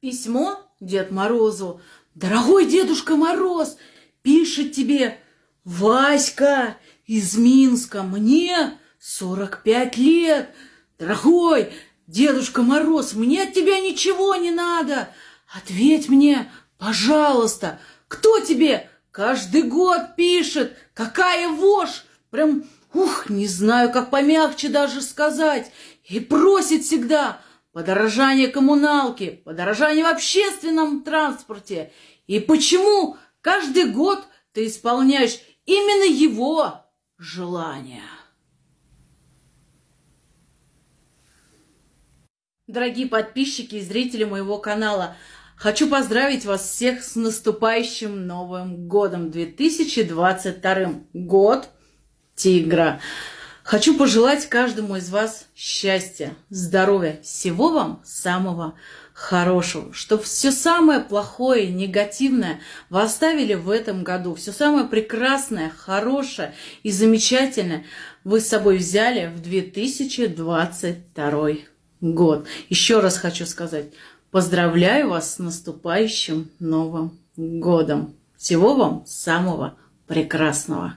Письмо Дед Морозу. Дорогой Дедушка Мороз, пишет тебе Васька из Минска. Мне 45 лет. Дорогой Дедушка Мороз, мне от тебя ничего не надо. Ответь мне, пожалуйста, кто тебе каждый год пишет? Какая вошь? Прям, ух, не знаю, как помягче даже сказать. И просит всегда подорожание коммуналки, подорожание в общественном транспорте. И почему каждый год ты исполняешь именно его желания? Дорогие подписчики и зрители моего канала, хочу поздравить вас всех с наступающим Новым Годом 2022. Год Тигра. Хочу пожелать каждому из вас счастья, здоровья, всего вам самого хорошего, чтобы все самое плохое, негативное вы оставили в этом году, все самое прекрасное, хорошее и замечательное вы с собой взяли в 2022 год. Еще раз хочу сказать, поздравляю вас с наступающим Новым годом. Всего вам самого прекрасного.